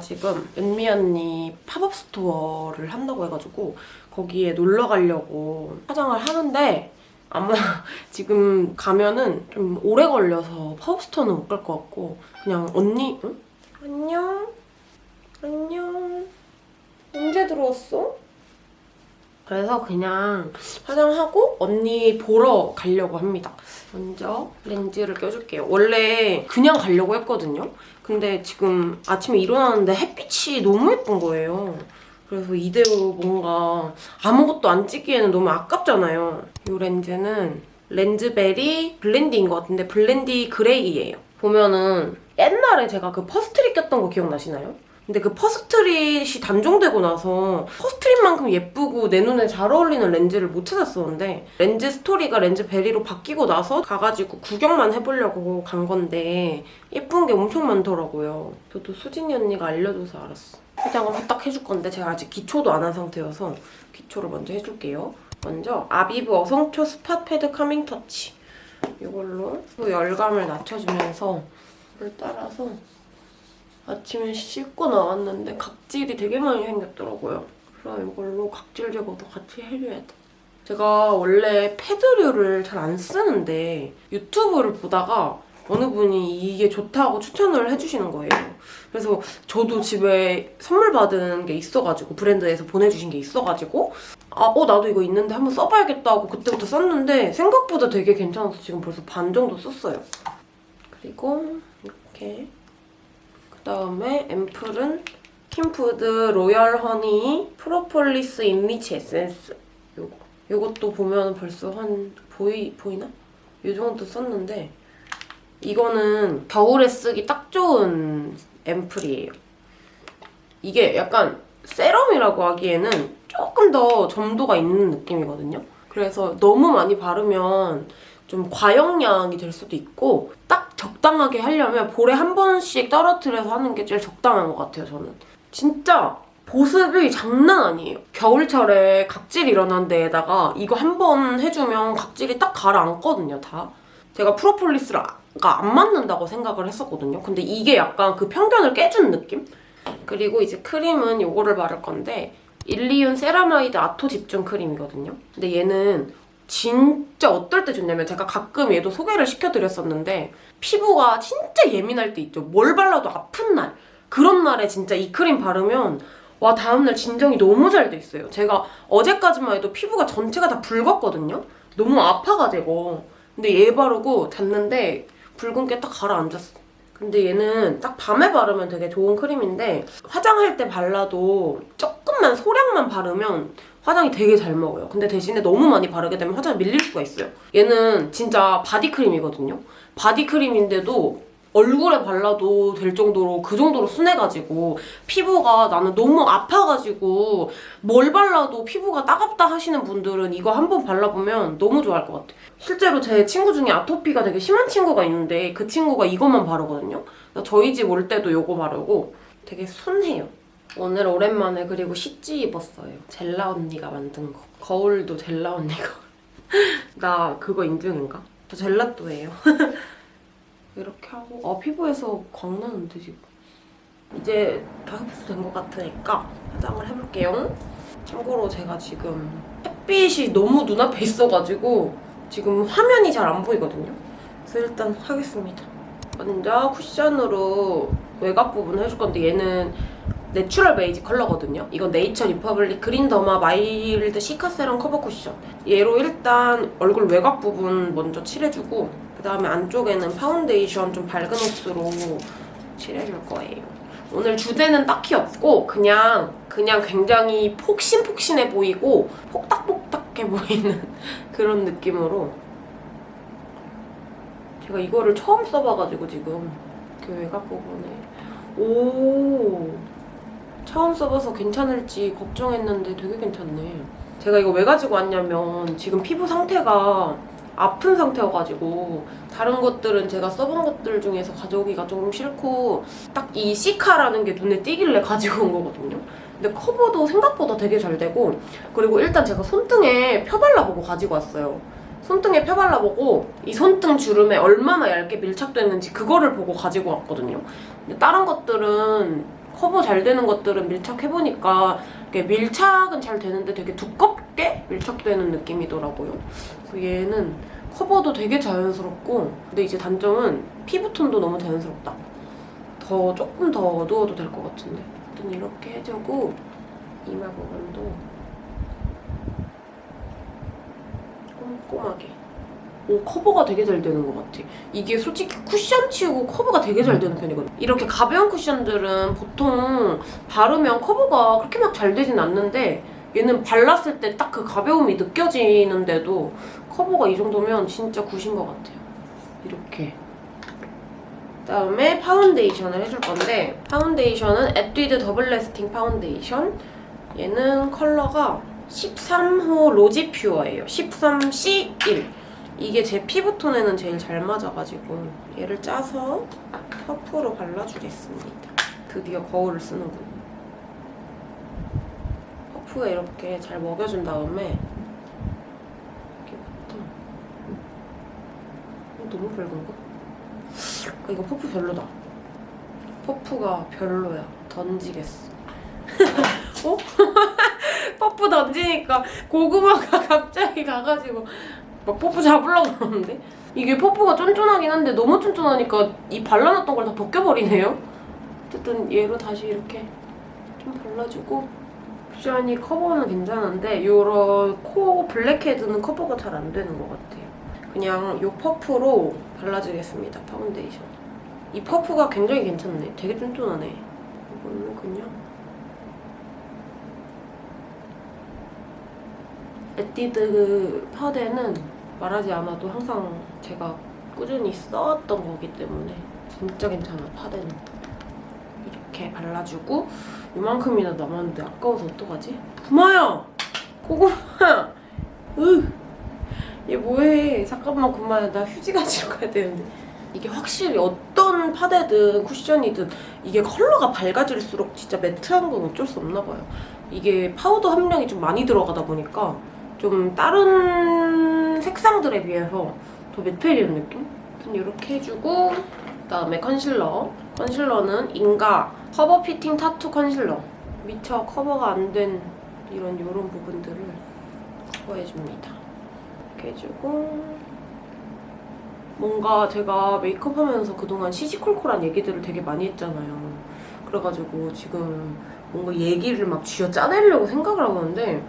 지금 은미 언니 팝업 스토어를 한다고 해가지고 거기에 놀러 가려고 화장을 하는데 아마 지금 가면은 좀 오래 걸려서 팝업 스토어는 못 갈 것 같고 그냥 언니 응? 안녕 안녕 언제 들어왔어? 그래서 그냥 화장하고 언니 보러 가려고 합니다. 먼저 렌즈를 껴줄게요. 원래 그냥 가려고 했거든요. 근데 지금 아침에 일어났는데 햇빛이 너무 예쁜 거예요. 그래서 이대로 뭔가 아무것도 안 찍기에는 너무 아깝잖아요. 이 렌즈는 렌즈베리 블렌디인 것 같은데 블렌디 gray예요. 보면은 옛날에 제가 그 퍼스트리 꼈던 거 기억나시나요? 근데 그 퍼스트릿이 단종되고 나서 퍼스트릿만큼 예쁘고 내 눈에 잘 어울리는 렌즈를 못 찾았었는데 렌즈 스토리가 렌즈 베리로 바뀌고 나서 가가지고 구경만 해보려고 간 건데 예쁜 게 엄청 많더라고요. 저도 수진이 언니가 알려줘서 알았어. 화장을 후딱 해줄 건데 제가 아직 기초도 안 한 상태여서 기초를 먼저 해줄게요. 먼저 아비브 어성초 스팟 패드 카밍 터치 이걸로 열감을 낮춰주면서 물 따라서 아침에 씻고 나왔는데 각질이 되게 많이 생겼더라고요. 그래서 이걸로 각질 제거도 같이 해줘야 돼. 제가 원래 패드류를 잘 안 쓰는데 유튜브를 보다가 어느 분이 이게 좋다고 추천을 해주시는 거예요. 그래서 저도 집에 선물 받은 게 있어가지고 브랜드에서 보내주신 게 있어가지고 아, 어 나도 이거 있는데 한번 써봐야겠다 하고 그때부터 썼는데 생각보다 되게 괜찮아서 지금 벌써 반 정도 썼어요. 그리고 이렇게 그다음에 앰플은 스킨푸드 로열 허니 프로폴리스 인리치 에센스 요거 요것도 보면 벌써 한 보이 보이나? 요 정도 썼는데 이거는 겨울에 쓰기 딱 좋은 앰플이에요. 이게 약간 세럼이라고 하기에는 조금 더 점도가 있는 느낌이거든요. 그래서 너무 많이 바르면 좀 과용량이 될 수도 있고 딱 적당하게 하려면 볼에 한 번씩 떨어뜨려서 하는 게 제일 적당한 것 같아요, 저는. 진짜 보습이 장난 아니에요. 겨울철에 각질 일어난 데에다가 이거 한 번 해주면 각질이 딱 가라앉거든요, 다. 제가 프로폴리스가 안 맞는다고 생각을 했었거든요. 근데 이게 약간 그 편견을 깨준 느낌? 그리고 이제 크림은 이거를 바를 건데 일리윤 세라마이드 아토 집중 크림이거든요. 근데 얘는 진짜 어떨 때 좋냐면 제가 가끔 얘도 소개를 시켜드렸었는데 피부가 진짜 예민할 때 있죠. 뭘 발라도 아픈 날. 그런 날에 진짜 이 크림 바르면 와 다음날 진정이 너무 잘 돼 있어요. 제가 어제까지만 해도 피부가 전체가 다 붉었거든요. 너무 아파가지고. 근데 얘 바르고 잤는데 붉은 게 딱 가라앉았어. 근데 얘는 딱 밤에 바르면 되게 좋은 크림인데 화장할 때 발라도 조금만 소량만 바르면 화장이 되게 잘 먹어요. 근데 대신에 너무 많이 바르게 되면 화장이 밀릴 수가 있어요. 얘는 진짜 바디크림이거든요. 바디크림인데도 얼굴에 발라도 될 정도로 그 정도로 순해가지고 피부가 나는 너무 아파가지고 뭘 발라도 피부가 따갑다 하시는 분들은 이거 한번 발라보면 너무 좋아할 것 같아요. 실제로 제 친구 중에 아토피가 되게 심한 친구가 있는데 그 친구가 이것만 바르거든요. 저희 집 올 때도 이거 바르고 되게 순해요. 오늘 오랜만에 그리고 시찌 입었어요. 젤라 언니가 만든 거. 거울도 젤라 언니가. 나 그거 인증인가? 저 젤라또예요. 이렇게 하고 아 피부에서 광나는데 지금. 이제 다 흡수된 것 같으니까 화장을 해볼게요. 참고로 제가 지금 햇빛이 너무 눈앞에 있어가지고 지금 화면이 잘 안 보이거든요. 그래서 일단 하겠습니다. 먼저 쿠션으로 외곽 부분 해줄 건데 얘는 natural 베이지 컬러거든요. 이건 네이처 리퍼블릭 그린 더마 마일드 시카 세럼 커버 쿠션. 얘로 일단 얼굴 외곽 부분 먼저 칠해주고 그다음에 안쪽에는 파운데이션 좀 밝은 호수로 칠해줄 거예요. 오늘 주제는 딱히 없고 그냥 그냥 굉장히 폭신폭신해 보이고 폭닥폭닥해 보이는 그런 느낌으로 제가 이거를 처음 써봐가지고 지금 그 외곽 부분에 오 처음 써봐서 괜찮을지 걱정했는데 되게 괜찮네 제가 이거 왜 가지고 왔냐면 지금 피부 상태가 아픈 상태여가지고 다른 것들은 제가 써본 것들 중에서 가져오기가 조금 싫고 딱 이 시카라는 게 눈에 띄길래 가지고 온 거거든요. 근데 커버도 생각보다 되게 잘 되고 그리고 일단 제가 손등에 펴발라보고 가지고 왔어요. 손등에 펴발라보고 이 손등 주름에 얼마나 얇게 밀착됐는지 그거를 보고 가지고 왔거든요. 근데 다른 것들은 커버 잘 되는 것들은 밀착해보니까 밀착은 잘 되는데 되게 두껍게 밀착되는 느낌이더라고요. 그래서 얘는 커버도 되게 자연스럽고 근데 이제 단점은 피부톤도 너무 자연스럽다. 더 조금 더 어두워도 될 것 같은데 아무튼 이렇게 해주고 이마 부분도 꼼꼼하게 오 커버가 되게 잘 되는 것 같아. 이게 솔직히 쿠션 치고 커버가 되게 잘 되는 편이거든. 이렇게 가벼운 쿠션들은 보통 바르면 커버가 그렇게 막 잘 되진 않는데 얘는 발랐을 때 딱 그 가벼움이 느껴지는데도 커버가 이 정도면 진짜 good인 것 같아요. 이렇게. 그다음에 파운데이션을 해줄 건데 파운데이션은 에뛰드 더블 래스팅 파운데이션 얘는 컬러가 13호 로지 퓨어예요. 13C1 이게 제 피부톤에는 제일 잘 맞아가지고 얘를 짜서 퍼프로 발라주겠습니다. 드디어 거울을 쓰는군. 퍼프에 이렇게 잘 먹여준 다음에 이렇게부터 어, 너무 밝은가? 아, 이거 퍼프 별로다. 퍼프가 별로야. 던지겠어. 어? 퍼프 던지니까 고구마가 갑자기 가가지고 막 퍼프 잡으려고 그러는데 이게 퍼프가 쫀쫀하긴 한데 너무 쫀쫀하니까 이 발라놨던 걸 다 벗겨버리네요. 어쨌든 얘로 다시 이렇게 좀 발라주고 쿠션이 커버는 괜찮은데 요런 코 블랙헤드는 커버가 잘 안 되는 것 같아요. 그냥 요 퍼프로 발라주겠습니다. 파운데이션. 이 퍼프가 굉장히 괜찮네. 되게 쫀쫀하네. 이거는 그냥 에뛰드 파데는 말하지 않아도 항상 제가 꾸준히 써왔던 거기 때문에 진짜 괜찮아 파데는 이렇게 발라주고 이만큼이나 남았는데 아까워서 어떡하지? 구마야! 고구마! 으! 얘 뭐해 잠깐만 구마야 나 휴지 가지러 가야 되는데 이게 확실히 어떤 파데든 쿠션이든 이게 컬러가 밝아질수록 진짜 매트한 건 어쩔 수 없나 봐요 이게 파우더 함량이 좀 많이 들어가다 보니까 좀 다른 색상들에 비해서 더 매트해지는 느낌? 이렇게 해주고 그다음에 컨실러 컨실러는 인가 cover fitting tattoo concealer 미처 커버가 안 된 이런 이런 부분들을 커버해줍니다 이렇게 해주고 뭔가 제가 메이크업 하면서 그동안 시시콜콜한 얘기들을 되게 많이 했잖아요 그래가지고 지금 뭔가 얘기를 막 쥐어 짜내려고 생각을 하고 있는데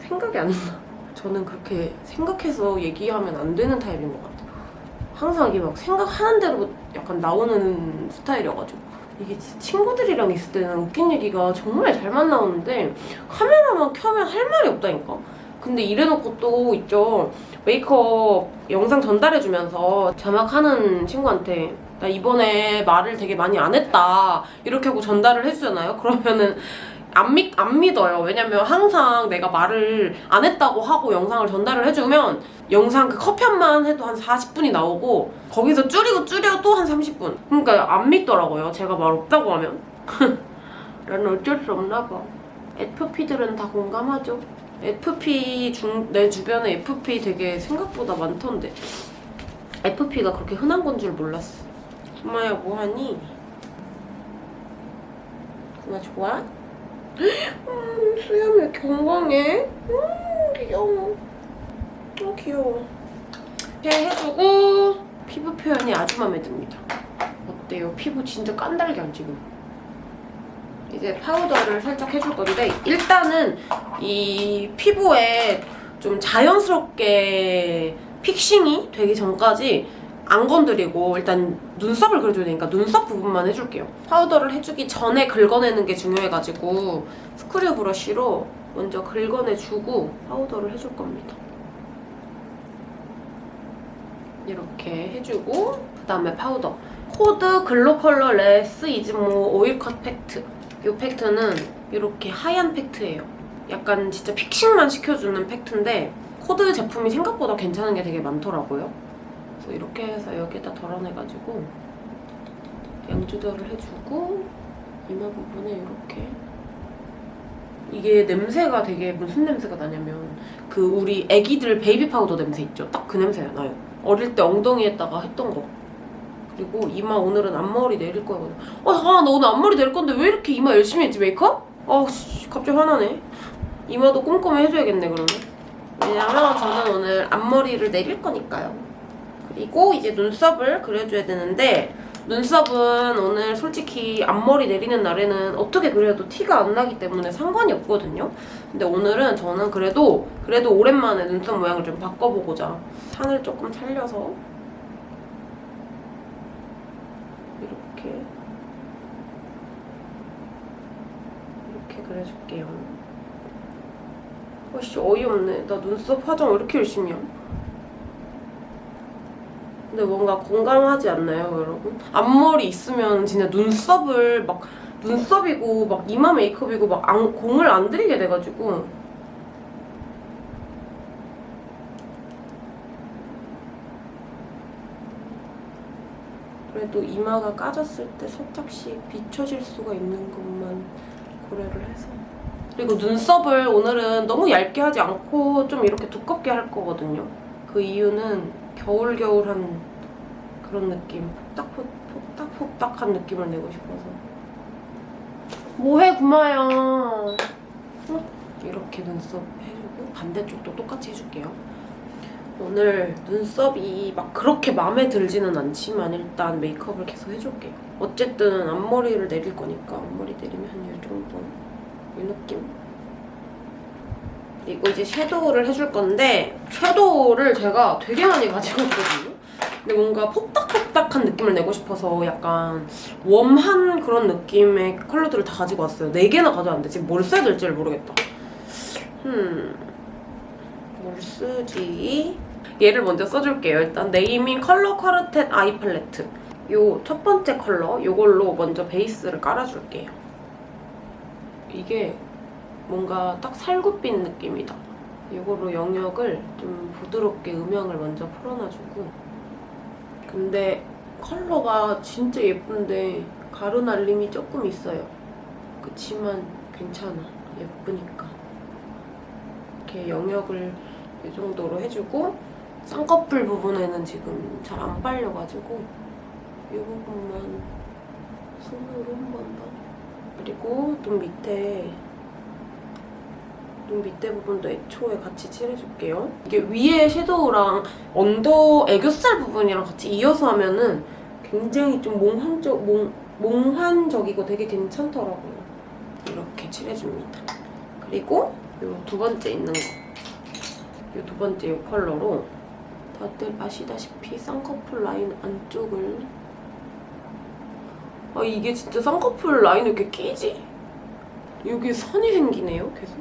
생각이 안 나. 저는 그렇게 생각해서 얘기하면 안 되는 타입인 것 같아요. 항상 이게 막 생각하는 대로 약간 나오는 스타일이어가지고 이게 친구들이랑 있을 때는 웃긴 얘기가 정말 잘만 나오는데 카메라만 켜면 할 말이 없다니까? 근데 이래놓고 또 있죠. 메이크업 영상 전달해주면서 자막하는 친구한테 나 이번에 말을 되게 많이 안 했다 이렇게 하고 전달을 해주잖아요. 그러면은 안, 믿, 안 믿어요. 왜냐면 항상 내가 말을 안 했다고 하고 영상을 전달을 해주면 영상 그 컷편만 해도 한 40분이 나오고 거기서 줄이고 줄여도 한 30분. 그러니까 안 믿더라고요. 제가 말 없다고 하면. 나는 어쩔 수 없나 봐. FP들은 다 공감하죠. FP 중, 내 주변에 FP 되게 생각보다 많던데. FP가 그렇게 흔한 건 줄 몰랐어. 엄마야 뭐하니? 엄마 좋아? 음, 수염 왜 건강해? 음, 귀여워. 어, 귀여워. 이렇게 해주고 피부 표현이 아주 마음에 듭니다. 어때요? 피부 진짜 깐달걀 지금. 이제 파우더를 살짝 해줄 건데 일단은 이 피부에 좀 자연스럽게 fixing이 되기 전까지 안 건드리고 일단 눈썹을 그려줘야 되니까 눈썹 부분만 해줄게요. 파우더를 해주기 전에 긁어내는 게 중요해가지고 screw brush로 먼저 긁어내주고 파우더를 해줄 겁니다. 이렇게 해주고 그다음에 파우더. 코드 글로컬러 less is more oil cut 팩트. 이 팩트는 이렇게 하얀 팩트예요. 약간 진짜 fixing만 시켜주는 팩트인데 코드 제품이 생각보다 괜찮은 게 되게 많더라고요. 그래서 이렇게 해서 여기에다 덜어내가지고 양 조절을 해주고 이마 부분에 이렇게 이게 냄새가 되게 무슨 냄새가 나냐면 그 우리 애기들 베이비 파우더 냄새 있죠? 딱 그 냄새가 나요. 어릴 때 엉덩이에다가 했던 거. 그리고 이마 오늘은 앞머리 내릴 거거든. 어, 아, 나 오늘 앞머리 내릴 건데 왜 이렇게 이마 열심히 했지, 메이크업? 아, 씨, 갑자기 화나네. 이마도 꼼꼼히 해줘야겠네, 그러면. 왜냐면 저는 오늘 앞머리를 내릴 거니까요. 그리고 이제 눈썹을 그려줘야 되는데 눈썹은 오늘 솔직히 앞머리 내리는 날에는 어떻게 그려도 티가 안 나기 때문에 상관이 없거든요. 근데 오늘은 저는 그래도 그래도 오랜만에 눈썹 모양을 좀 바꿔보고자 산을 조금 살려서 이렇게 이렇게 그려줄게요. 어씨 어이없네. 나 눈썹 화장 왜 이렇게 열심히 함? 근데 뭔가 공감하지 않나요, 여러분? 앞머리 있으면 진짜 눈썹을 막 눈썹이고 막 이마 메이크업이고 막 안- 공을 안 들이게 돼가지고. 그래도 이마가 까졌을 때 살짝씩 비춰질 수가 있는 것만 고려를 해서. 그리고 눈썹을 오늘은 너무 얇게 하지 않고 좀 이렇게 두껍게 할 거거든요. 그 이유는 겨울겨울한 그런 느낌 폭닥폭, 폭닥폭닥한 느낌을 내고 싶어서. 뭐해 구마야? 응? 이렇게 눈썹 해주고 반대쪽도 똑같이 해줄게요. 오늘 눈썹이 막 그렇게 마음에 들지는 않지만 일단 메이크업을 계속 해줄게요. 어쨌든 앞머리를 내릴 거니까 앞머리 내리면 한 이 정도? 이 느낌 그리고 이제 섀도우를 해줄 건데 섀도우를 제가 되게 많이 가지고 있거든요 근데 뭔가 폭닥폭닥한 느낌을 내고 싶어서 약간 웜한 그런 느낌의 컬러들을 다 가지고 왔어요. 4개나 가져왔는데 지금 뭘 써야 될지를 모르겠다. 음, 뭘 쓰지? 얘를 먼저 써줄게요. 일단 네이밍 컬러 카르텟 아이 팔레트. 요 첫 번째 컬러, 요걸로 먼저 베이스를 깔아줄게요. 이게 뭔가 딱 살구빛 느낌이다. 이거로 영역을 좀 부드럽게 음영을 먼저 풀어놔주고 근데 컬러가 진짜 예쁜데 가루 날림이 조금 있어요. 그치만 괜찮아. 예쁘니까. 이렇게 영역을 이 정도로 해주고 쌍꺼풀 부분에는 지금 잘안 빨려가지고 이 부분만 손으로 한 번 더. 그리고 눈 밑에 눈 밑에 부분도 애초에 같이 칠해줄게요. 이게 위에 섀도우랑 언더 애교살 부분이랑 같이 이어서 하면은 굉장히 좀 몽환적, 몽, 몽환적이고 되게 괜찮더라고요. 이렇게 칠해줍니다. 그리고 이 두 번째 있는 거. 이 두 번째 이 컬러로 다들 아시다시피 쌍꺼풀 라인 안쪽을 아 이게 진짜 쌍꺼풀 라인이 이렇게 끼지? 여기 선이 생기네요, 계속.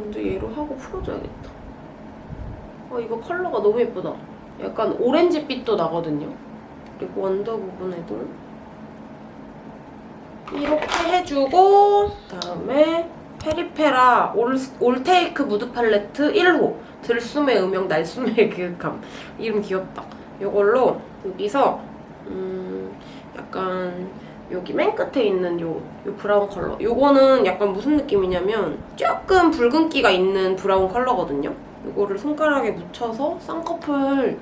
먼저 얘로 하고 풀어줘야겠다. 아 이거 컬러가 너무 예쁘다. 약간 오렌지빛도 나거든요. 그리고 언더 부분에도 이렇게 해주고 그다음에 페리페라 all, all take mood palette 1호 들숨의 음영 날숨의 그감 이름 귀엽다. 이걸로 여기서 음 약간 여기 맨 끝에 있는 요, 요 브라운 컬러. 요거는 약간 무슨 느낌이냐면 조금 붉은기가 있는 브라운 컬러거든요. 요거를 손가락에 묻혀서 쌍꺼풀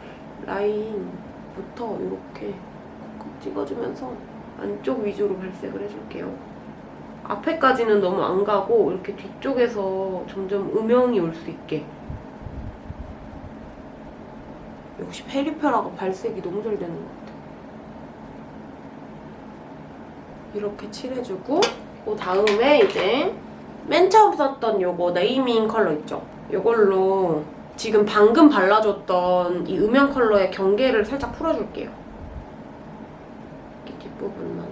라인부터 이렇게 콕콕 찍어주면서 안쪽 위주로 발색을 해줄게요. 앞에까지는 너무 안 가고 이렇게 뒤쪽에서 점점 음영이 올 수 있게. 역시 페리페라가 발색이 너무 잘 되는 것 같아 이렇게 칠해주고 그 다음에 이제 맨 처음 썼던 요거 네이밍 컬러 있죠? 요걸로 지금 방금 발라줬던 이 음영 컬러의 경계를 살짝 풀어줄게요. 이렇게 뒷부분만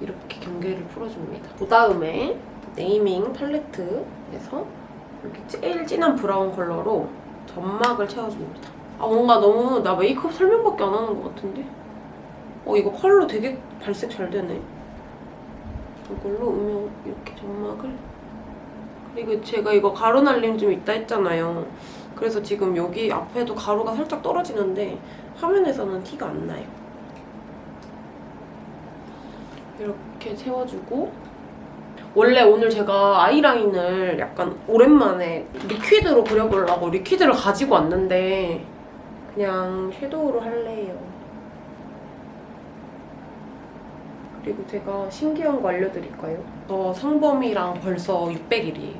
이렇게 경계를 풀어줍니다. 그 다음에 네이밍 팔레트에서 이렇게 제일 진한 브라운 컬러로 점막을 채워줍니다. 아 뭔가 너무 나 메이크업 설명밖에 안 하는 것 같은데? 어 이거 컬러 되게 발색 잘 되네. 이걸로 음영 이렇게 점막을 그리고 제가 이거 가루 날림 좀 있다 했잖아요. 그래서 지금 여기 앞에도 가루가 살짝 떨어지는데 화면에서는 티가 안 나요. 이렇게 채워주고 원래 오늘 제가 아이라인을 약간 오랜만에 리퀴드로 그려보려고 리퀴드를 가지고 왔는데 그냥 섀도우로 할래요. 그리고 제가 신기한 거 알려드릴까요? 저 상범이랑 벌써 600일이에요.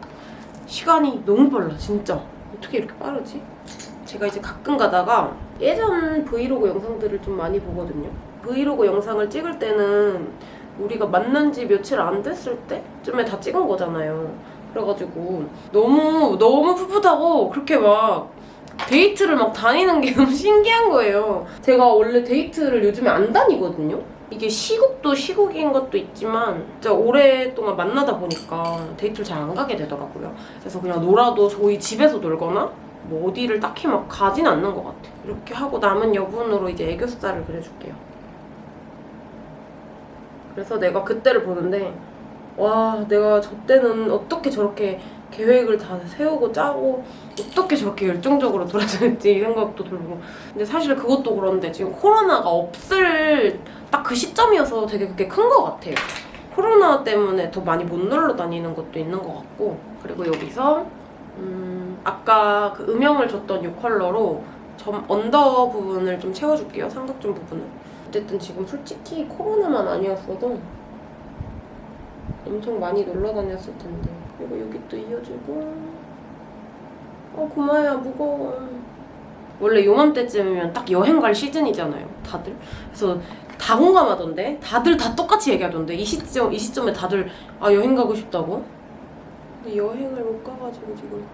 시간이 너무 빨라, 진짜. 어떻게 이렇게 빠르지? 제가 이제 가끔 가다가 예전 브이로그 영상들을 좀 많이 보거든요. 브이로그 영상을 찍을 때는 우리가 만난 지 며칠 안 됐을 때쯤에 다 찍은 거잖아요. 그래가지고 너무 너무 풋풋하고 그렇게 막 데이트를 막 다니는 게 너무 신기한 거예요. 제가 원래 데이트를 요즘에 안 다니거든요. 이게 시국도 시국인 것도 있지만 진짜 오랫동안 만나다 보니까 데이트를 잘 안 가게 되더라고요. 그래서 그냥 놀아도 저희 집에서 놀거나 뭐 어디를 딱히 막 가진 않는 것 같아요. 이렇게 하고 남은 여분으로 이제 애교살을 그려줄게요. 그래서 내가 그때를 보는데 와 내가 저 때는 어떻게 저렇게 계획을 다 세우고 짜고 어떻게 저렇게 열정적으로 돌아다녔지 이 생각도 들고. 근데 사실 그것도 그런데 지금 코로나가 없을 딱 그 시점이어서 되게 그게 큰 것 같아요. 코로나 때문에 더 많이 못 놀러 다니는 것도 있는 것 같고. 그리고 여기서 음 아까 그 음영을 줬던 이 컬러로 점 언더 부분을 좀 채워줄게요. 삼각존 부분을. 어쨌든 지금 솔직히 코로나만 아니었어도 엄청 많이 놀러 다녔을 텐데 그리고 여기 또 이어주고. 어 고마야 무거워. 원래 요맘때쯤이면 딱 여행 갈 시즌이잖아요. 다들. 그래서 다 공감하던데? 다들 다 똑같이 얘기하던데? 이 시점 이 시점에 다들 아 여행 가고 싶다고? 근데 여행을 못 가가지고 지금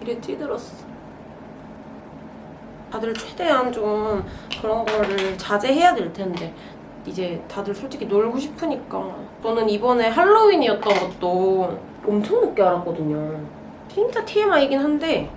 일에 찌들었어. 다들 최대한 좀 그런 거를 자제해야 될 텐데 이제 다들 솔직히 놀고 싶으니까. 저는 이번에 할로윈이었던 것도 엄청 늦게 알았거든요. 진짜 TMI이긴 한데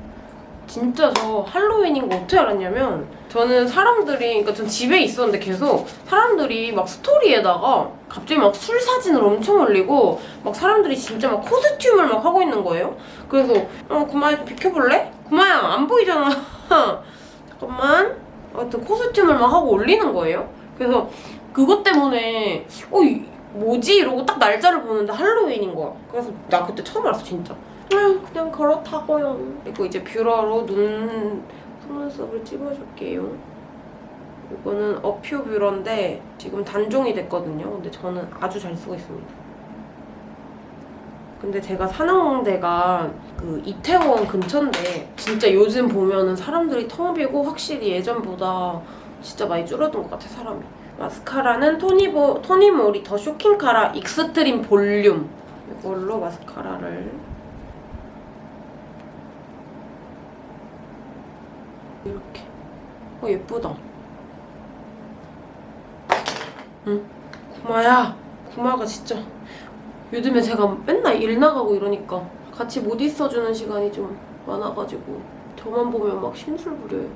진짜 저 할로윈인 거 어떻게 알았냐면 저는 사람들이 그러니까 전 집에 있었는데 계속 사람들이 막 스토리에다가 갑자기 막 술 사진을 엄청 올리고 막 사람들이 진짜 막 코스튬을 막 하고 있는 거예요. 그래서 어 구마야 좀 비켜볼래? 구마야 안 보이잖아. 잠깐만. 하여튼 코스튬을 막 하고 올리는 거예요. 그래서 그것 때문에 어 이- 뭐지? 이러고 딱 날짜를 보는데 할로윈인 거야. 그래서 나 그때 처음 알았어 진짜. 아유 그냥 그렇다고요. 그리고 이제 뷰러로 눈 속눈썹을 찍어줄게요. 이거는 어퓨 뷰러인데 지금 단종이 됐거든요. 근데 저는 아주 잘 쓰고 있습니다. 근데 제가 사는 데가 그 이태원 근처인데 진짜 요즘 보면은 사람들이 텅 비고 확실히 예전보다 진짜 많이 줄어든 것 같아 사람이 마스카라는 토니보, 토니모리 the shocking cara extreme volume. 이걸로 마스카라를. 이렇게. 어 예쁘다. 응? 구마야. 구마가 진짜. 요즘에 제가 맨날 일 나가고 이러니까 같이 못 있어주는 시간이 좀 많아가지고 저만 보면 막 심술 부려요.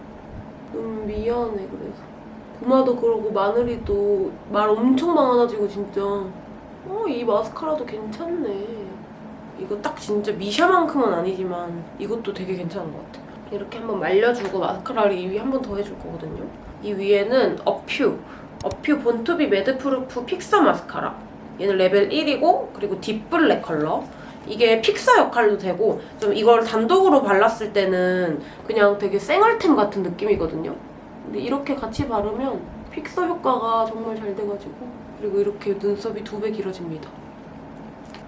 너무 미안해 그래서 구마도 그러고 마늘이도 말 엄청 많아지고 진짜. 어 이 마스카라도 괜찮네. 이거 딱 진짜 미샤만큼은 아니지만 이것도 되게 괜찮은 것 같아. 이렇게 한번 말려주고 마스카라를 이 위에 한 번 더 해줄 거거든요. 이 위에는 어퓨. 어퓨 born to be madproof fixer mascara. 얘는 레벨 1이고 그리고 deep black 컬러. 이게 픽서 역할도 되고 좀 이걸 단독으로 발랐을 때는 그냥 되게 쌩얼템 같은 느낌이거든요 근데 이렇게 같이 바르면 픽서 효과가 정말 잘 돼가지고 그리고 이렇게 눈썹이 두 배 길어집니다.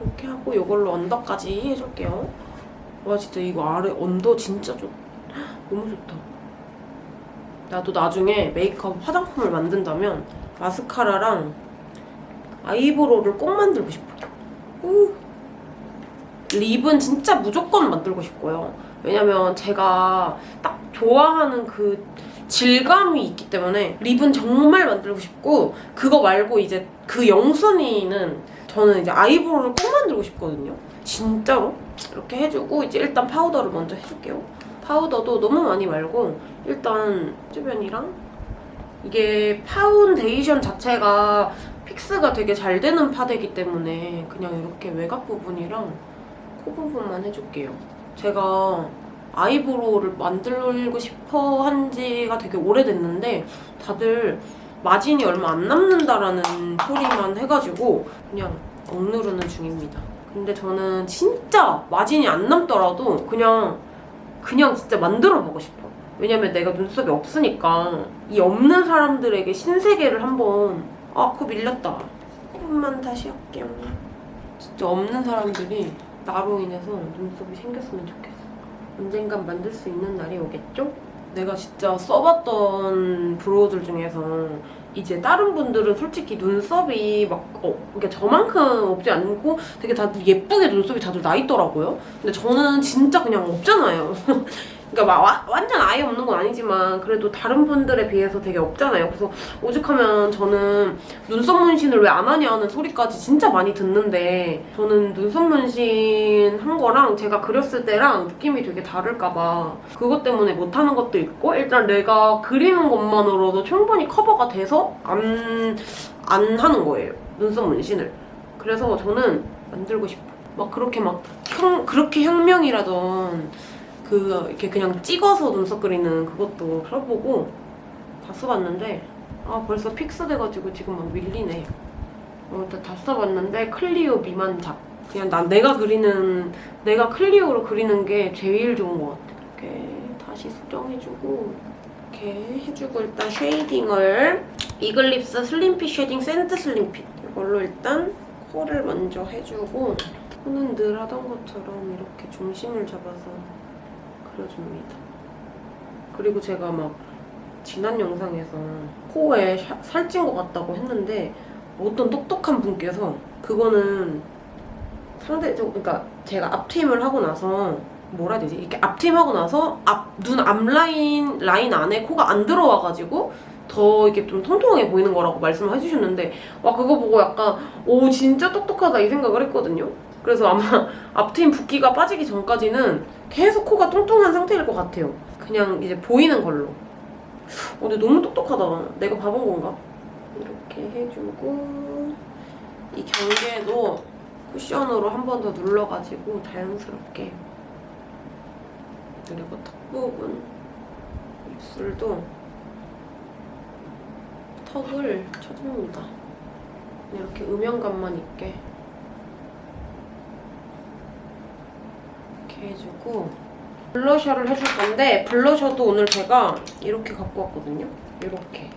이렇게 하고 이걸로 언더까지 해줄게요. 와 진짜 이거 아래 언더 진짜 좋 너무 좋다. 나도 나중에 메이크업 화장품을 만든다면 마스카라랑 아이브로우를 꼭 만들고 싶어 우. 립은 진짜 무조건 만들고 싶고요. 왜냐면 제가 딱 좋아하는 그 질감이 있기 때문에 립은 정말 만들고 싶고 그거 말고 이제 그 영순이는 저는 이제 아이브로우를 꼭 만들고 싶거든요. 진짜로? 이렇게 해주고 이제 일단 파우더를 먼저 해줄게요. 파우더도 너무 많이 말고 일단 주변이랑 이게 파운데이션 자체가 fix가 되게 잘 되는 파데기 때문에 그냥 이렇게 외곽 부분이랑 코 부분만 해줄게요. 제가 eyebrow를 만들고 싶어 한 지가 되게 오래됐는데 다들 마진이 얼마 안 남는다라는 소리만 해가지고 그냥 억누르는 중입니다. 근데 저는 진짜 마진이 안 남더라도 그냥 그냥 진짜 만들어 보고 싶어. 왜냐면 내가 눈썹이 없으니까 이 없는 사람들에게 신세계를 한번 아, 코 밀렸다. 조금만 다시 할게요. 진짜 없는 사람들이 나로 인해서 눈썹이 생겼으면 좋겠어. 언젠간 만들 수 있는 날이 오겠죠? 내가 진짜 써봤던 브로우들 중에서 이제 다른 분들은 솔직히 눈썹이 막 어, 그러니까 저만큼 없지 않고 되게 다들 예쁘게 눈썹이 다들 나 있더라고요. 근데 저는 진짜 그냥 없잖아요. 그러니까 막 와- 완전 아예 없는 건 아니지만 그래도 다른 분들에 비해서 되게 없잖아요. 그래서 오죽하면 저는 눈썹 문신을 왜 안 하냐는 소리까지 진짜 많이 듣는데 저는 눈썹 문신 한 거랑 제가 그렸을 때랑 느낌이 되게 다를까 봐 그것 때문에 못하는 것도 있고 일단 내가 그리는 것만으로도 충분히 커버가 돼서 안, 안 하는 거예요. 눈썹 문신을. 그래서 저는 만들고 싶어. 막 그렇게 막 혁, 그렇게 혁명이라던 그 이렇게 그냥 찍어서 눈썹 그리는 그것도 써보고 다 써봤는데 아 벌써 fix 돼가지고 지금 막 밀리네. 어, 일단 다 써봤는데 클리오 미만작. 그냥 난 내가 그리는 내가 클리오로 그리는 게 제일 좋은 것 같아. 이렇게 다시 수정해주고 이렇게 해주고 일단 shading을 이글립스 slim fit shading sand slim fit 이걸로 일단 코를 먼저 해주고 코는 늘 하던 것처럼 이렇게 중심을 잡아서 그려줍니다. 그리고 제가 막 지난 영상에서 코에 샤- 살찐 것 같다고 했는데 어떤 똑똑한 분께서 그거는 상대적 그러니까 제가 앞트임을 하고 나서 뭐라 해야 되지? 이렇게 앞트임하고 나서 앞 눈 앞라인 라인 안에 코가 안 들어와가지고 더 이렇게 좀 통통하게 보이는 거라고 말씀을 해주셨는데 와 그거 보고 약간 오 진짜 똑똑하다 이 생각을 했거든요. 그래서 아마 앞트임 붓기가 빠지기 전까지는 계속 코가 통통한 상태일 것 같아요. 그냥 이제 보이는 걸로. 어, 근데 너무 똑똑하다. 내가 바본 건가? 이렇게 해주고 이 경계도 쿠션으로 한 번 더 눌러가지고 자연스럽게 그리고 턱 부분 입술도 턱을 쳐줍니다. 이렇게 음영감만 있게 이렇게 해주고 블러셔를 해줄 건데 블러셔도 오늘 제가 이렇게 갖고 왔거든요. 이렇게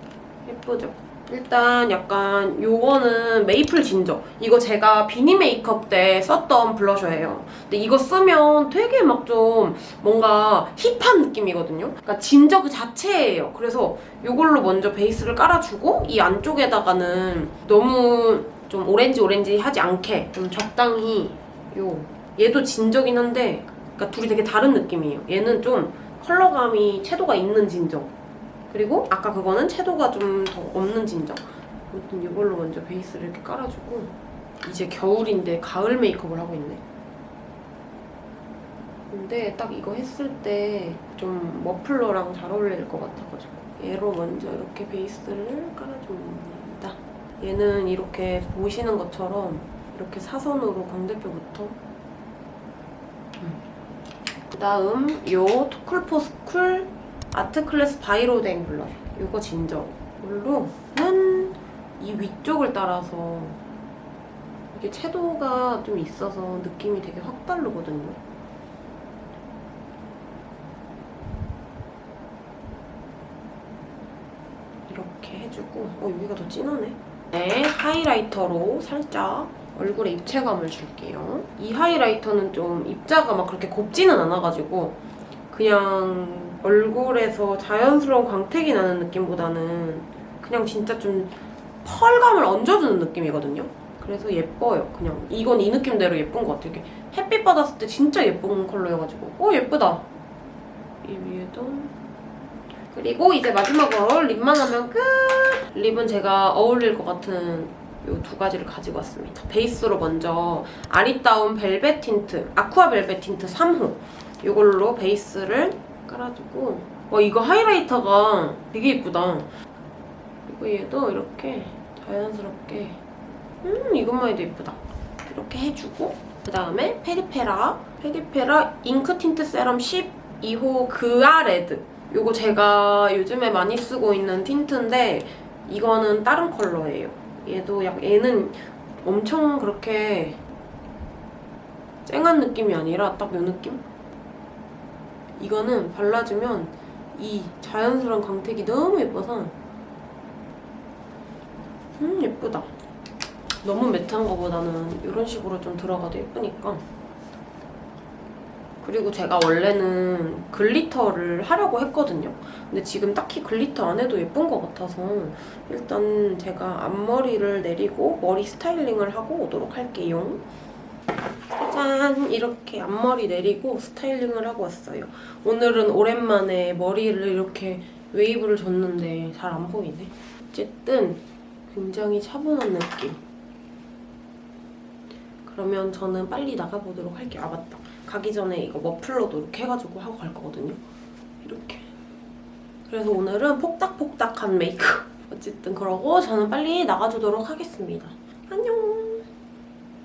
예쁘죠? 일단 약간 요거는 메이플 진저 이거 제가 비니 메이크업 때 썼던 블러셔예요. 근데 이거 쓰면 되게 막 좀 뭔가 힙한 느낌이거든요. 그러니까 진저 그 자체예요. 그래서 요걸로 먼저 베이스를 깔아주고 이 안쪽에다가는 너무 좀 오렌지 오렌지 하지 않게 좀 적당히 요 얘도 진저긴 한데 그러니까 둘이 되게 다른 느낌이에요. 얘는 좀 컬러감이 채도가 있는 진저. 그리고 아까 그거는 채도가 좀 더 없는 진저. 아무튼 이걸로 먼저 베이스를 이렇게 깔아주고 이제 겨울인데 가을 메이크업을 하고 있네. 근데 딱 이거 했을 때 좀 머플러랑 잘 어울릴 것 같아가지고 얘로 먼저 이렇게 베이스를 깔아줍니다. 얘는 이렇게 보시는 것처럼 이렇게 사선으로 광대뼈부터 그다음 요 토클포스쿨 아트클래스 바이로댕 블러셔 요거 진저. 이걸로는 이 위쪽을 따라서 이게 채도가 좀 있어서 느낌이 되게 확 다르거든요. 이렇게 해주고. 어 여기가 더 진하네. 네 하이라이터로 살짝 얼굴에 입체감을 줄게요. 이 하이라이터는 좀 입자가 막 그렇게 곱지는 않아가지고 그냥 얼굴에서 자연스러운 광택이 나는 느낌보다는 그냥 진짜 좀 펄감을 얹어주는 느낌이거든요. 그래서 예뻐요. 그냥 이건 이 느낌대로 예쁜 것 같아요. 이렇게 햇빛 받았을 때 진짜 예쁜 컬러여가지고 어 예쁘다. 이 위에도 그리고 이제 마지막으로 lip만 하면 끝! lip은 제가 어울릴 것 같은 이 두 가지를 가지고 왔습니다. 베이스로 먼저 아리따운 벨벳 틴트, aqua 벨벳 틴트 3호 이걸로 베이스를 깔아주고 와 이거 highlighter가 되게 예쁘다. 그리고 얘도 이렇게 자연스럽게 음 이것만 해도 예쁘다. 이렇게 해주고 그 다음에 페리페라 페리페라 ink tint serum 12호 그아 red 이거 제가 요즘에 많이 쓰고 있는 틴트인데 이거는 다른 컬러예요. 얘도 약 얘는 엄청 그렇게 쨍한 느낌이 아니라 딱 요 느낌? 이거는 발라주면 이 자연스러운 광택이 너무 예뻐서 음 예쁘다. 너무 matte한 거보다는 이런 식으로 좀 들어가도 예쁘니까 그리고 제가 원래는 glitter를 하려고 했거든요. 근데 지금 딱히 glitter 안 해도 예쁜 것 같아서 일단 제가 앞머리를 내리고 머리 styling을 하고 오도록 할게요. 짜잔! 이렇게 앞머리 내리고 styling을 하고 왔어요. 오늘은 오랜만에 머리를 이렇게 웨이브를 줬는데 잘 안 보이네. 어쨌든 굉장히 차분한 느낌. 그러면 저는 빨리 나가보도록 할게요. 아 맞다. 가기 전에 이거 머플러도 이렇게 해가지고 하고 갈 거거든요. 이렇게. 그래서 오늘은 폭닥폭닥한 메이크업. 어쨌든 그러고 저는 빨리 나가주도록 하겠습니다. 안녕!